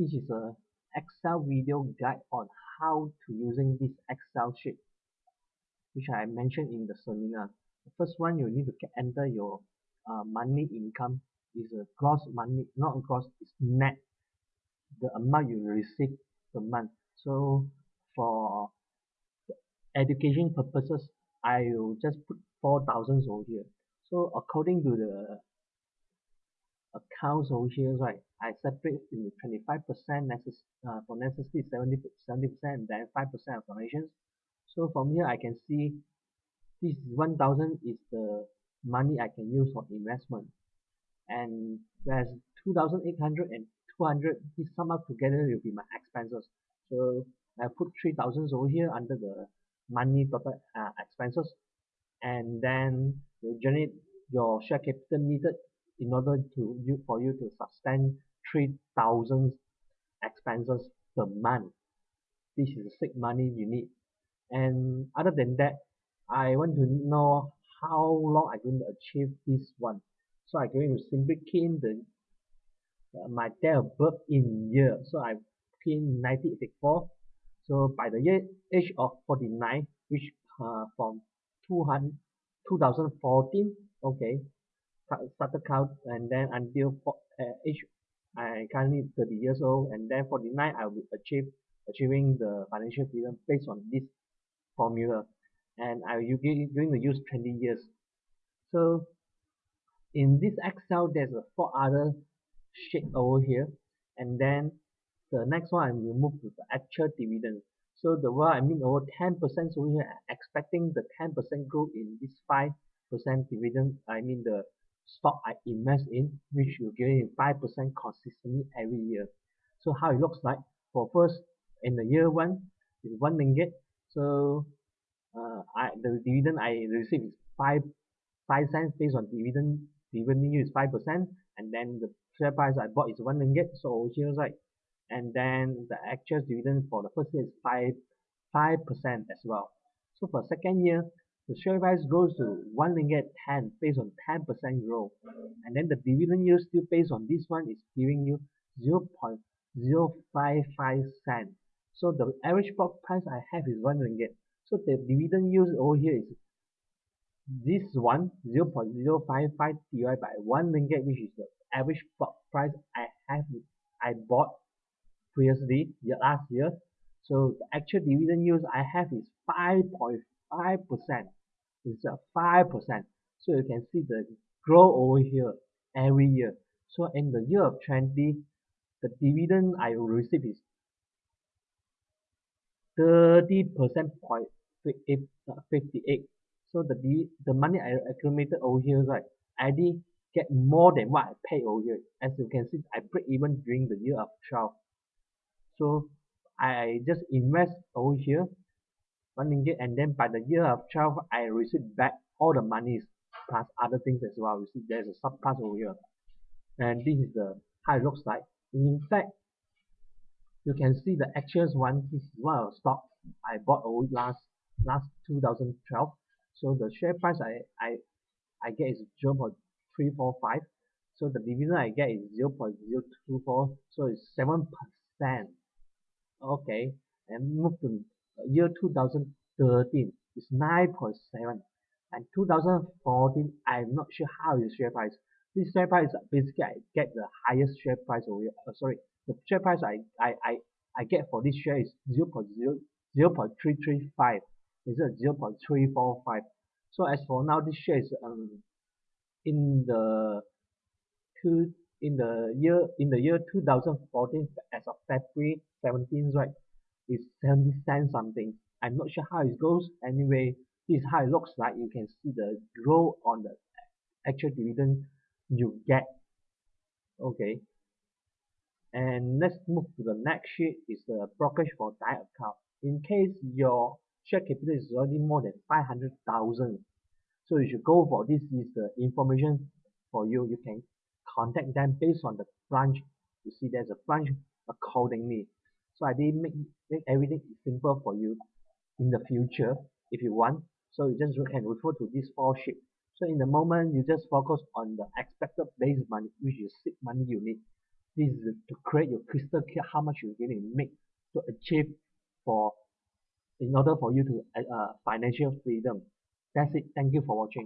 this is a Excel video guide on how to using this Excel sheet which I mentioned in the seminar. The first one you need to enter your uh, monthly income is a gross money, not gross, it's net, the amount you receive per month. So for education purposes, I will just put 4,000 over here. So according to the accounts over here, right, I separate into 25% necess uh, for necessity 70 70% and then 5% of donations. So from here I can see this 1000 is the money I can use for investment and whereas 2800 and 200 this sum up together will be my expenses. So I put 3000 over here under the money total uh, expenses and then you generate your share capital needed in order to you for you to sustain 3000 expenses per month. This is the sick money you need. And other than that I want to know how long I'm going to achieve this one. So I'm going to simply key in the uh, my date of birth in year. So I key in 1984 so by the year, age of 49 which uh, from 200 2014 okay started count and then until for, uh, age I currently 30 years old and then 49 I will achieve achieving the financial freedom based on this formula. And I will going to use 20 years. So in this Excel there's a four other sheet over here. And then the next one I will move to the actual dividend. So the what I mean over 10% so we are expecting the 10% growth in this 5% dividend I mean the stock I invest in which will gain 5% consistently every year. So how it looks like for first in the year one is 1 ringgit. So uh, I, the dividend I receive is 5 5 cents based on dividend dividend yield is 5% and then the share price I bought is 1 ringgit. So over here right and then the actual dividend for the first year is 5 5% as well. So for second year the share price goes to 1 ringgit 10 based on 10% growth. And then the dividend yield still based on this one is giving you 0.055 cents. So the average stock price I have is 1 ringgit. So the dividend yield over here is this one 0.055 divided by 1 ringgit which is the average stock price I have I bought previously last year. So the actual dividend yield I have is 5.5 percent is a 5%. So you can see the grow over here every year. So in the year of 20, the dividend I will receive is 30% point 58. Uh, so the the money I accumulated over here, right, I did get more than what I paid over here. As you can see, I break even during the year of 12. So I just invest over here one ringgit and then by the year of 12 I received back all the monies plus other things as well. You see there's a surplus over here. And this is the how it looks like. In fact you can see the actual one this is one of stock I bought over last last 2012 so the share price I I I get is 0.345 so the dividend I get is 0.024 so it's 7 percent. Okay. And move to year 2013 is 9.7 and 2014 I'm not sure how is share price. This share price basically I get the highest share price over here. Uh, sorry the share price I, I, I, I get for this share is 0 0.0 0 0.335 is a 0 0.345 so as for now this share is um, in the two in the year in the year 2014 as of February 17 right is 70 cents something. I'm not sure how it goes. Anyway this is how it looks like. You can see the growth on the actual dividend you get. Okay. And let's move to the next sheet. Is the brokerage for direct account. In case your share capital is already more than 500,000 so you should go for this is the information for you. You can contact them based on the branch. You see there's a branch accordingly so I did make, make everything simple for you in the future if you want. So you just can refer to this four sheet so in the moment you just focus on the expected base money which is sick money you need. This is to create your crystal clear how much you're going to make to achieve for in order for you to uh financial freedom. That's it. Thank you for watching